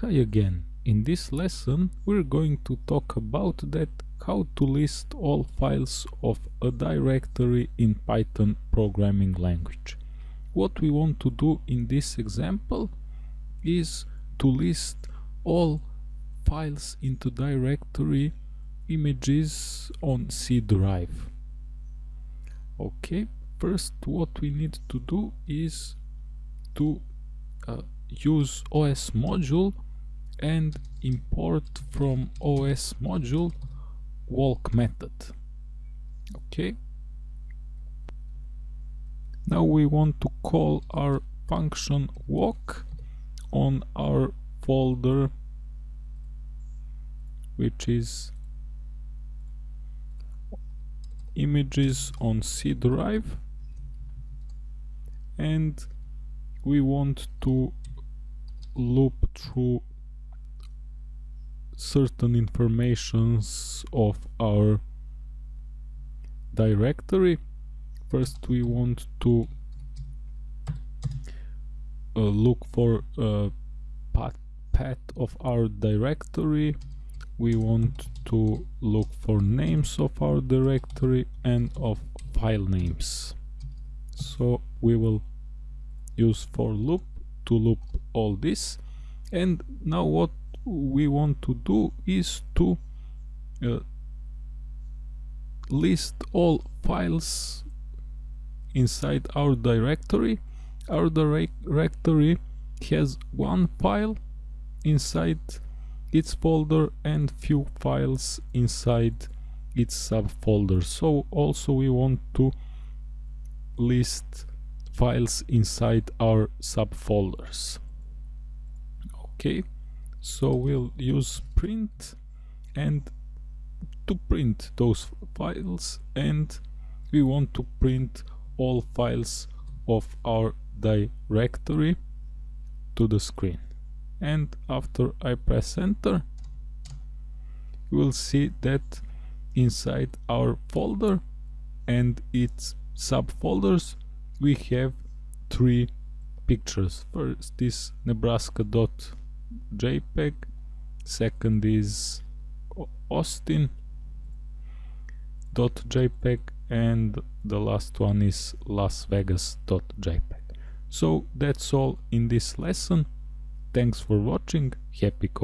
Hi again. In this lesson we're going to talk about that how to list all files of a directory in Python programming language. What we want to do in this example is to list all files into directory images on C drive. Okay, first what we need to do is to uh, use OS module and import from OS module walk method. Okay now we want to call our function walk on our folder which is images on C drive. And we want to loop through certain informations of our directory. First we want to uh, look for a path, path of our directory. We want to look for names of our directory and of file names. So we will use for loop to loop all this. And now what we want to do is to uh, list all files inside our directory. Our directory has one file inside its folder and few files inside its subfolder. So also we want to list files inside our subfolders okay so we'll use print and to print those files and we want to print all files of our directory to the screen. And after I press enter you will see that inside our folder and its subfolders we have three pictures. First is nebraska dot JPEG, second is Austin .jpeg and the last one is Las Vegas .jpeg. So that's all in this lesson. Thanks for watching. Happy coding.